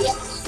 Yeah.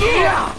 Yeah!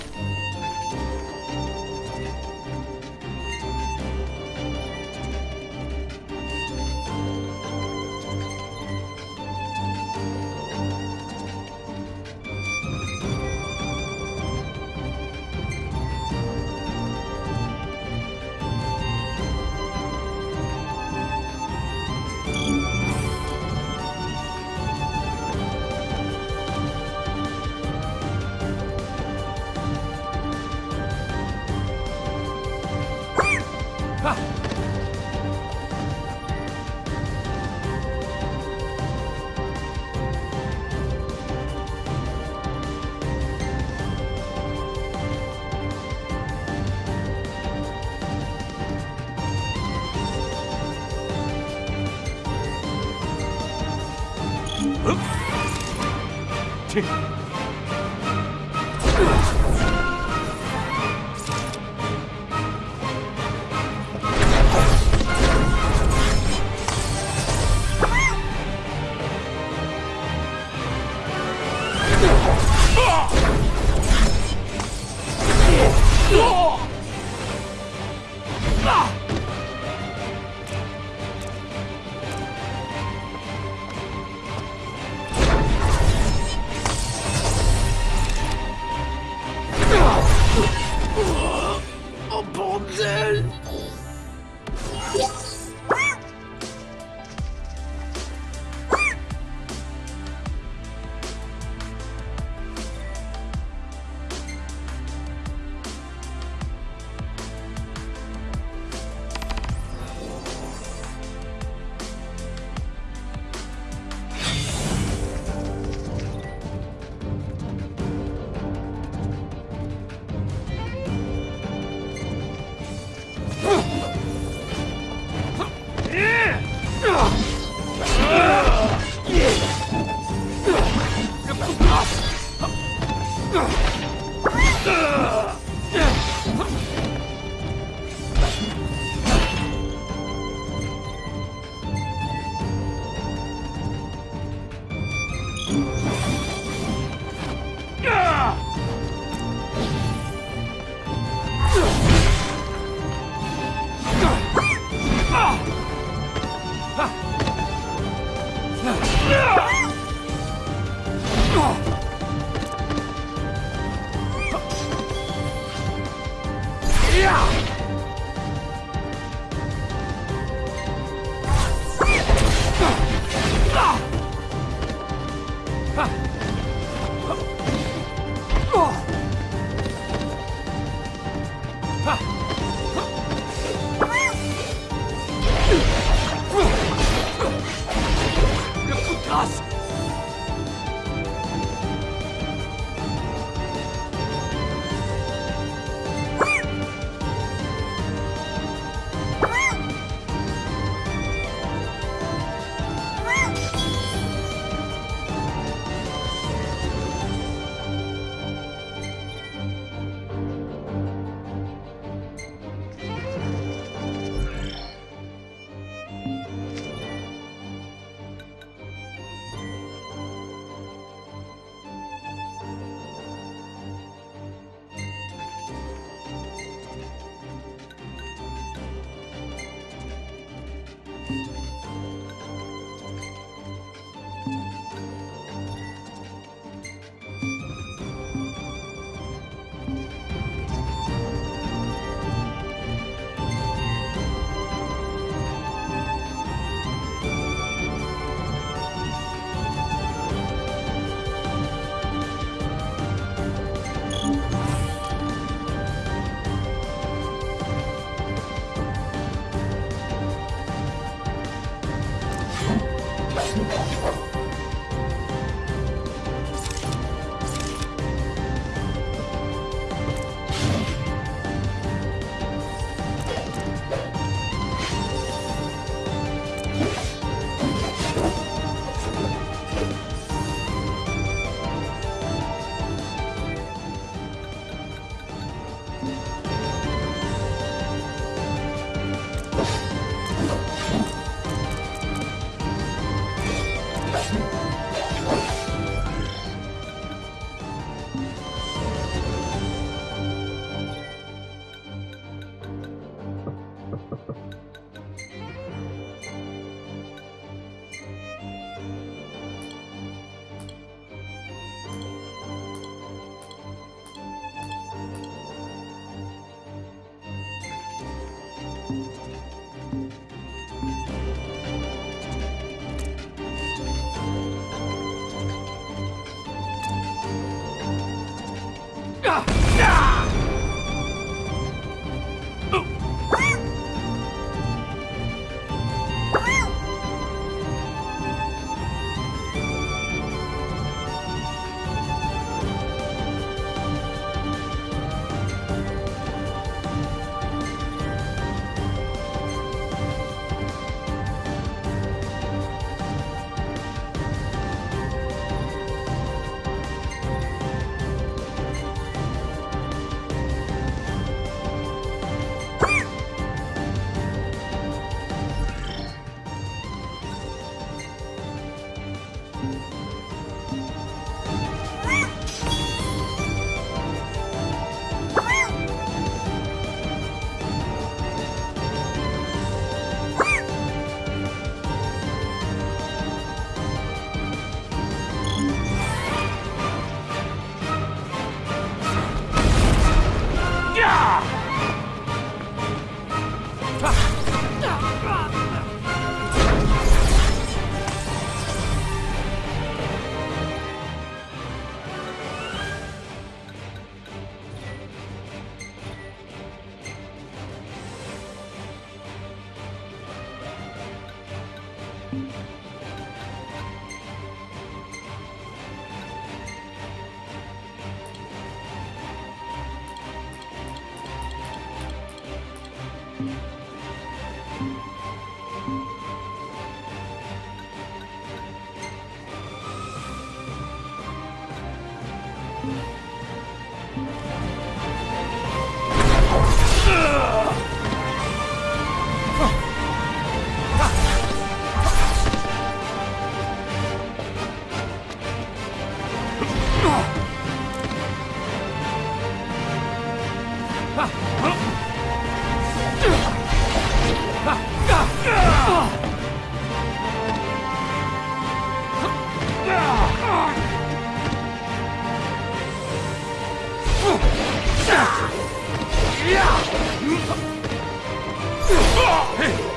不要嗯哈嗯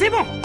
C'est bon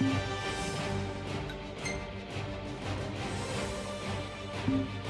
Thank you.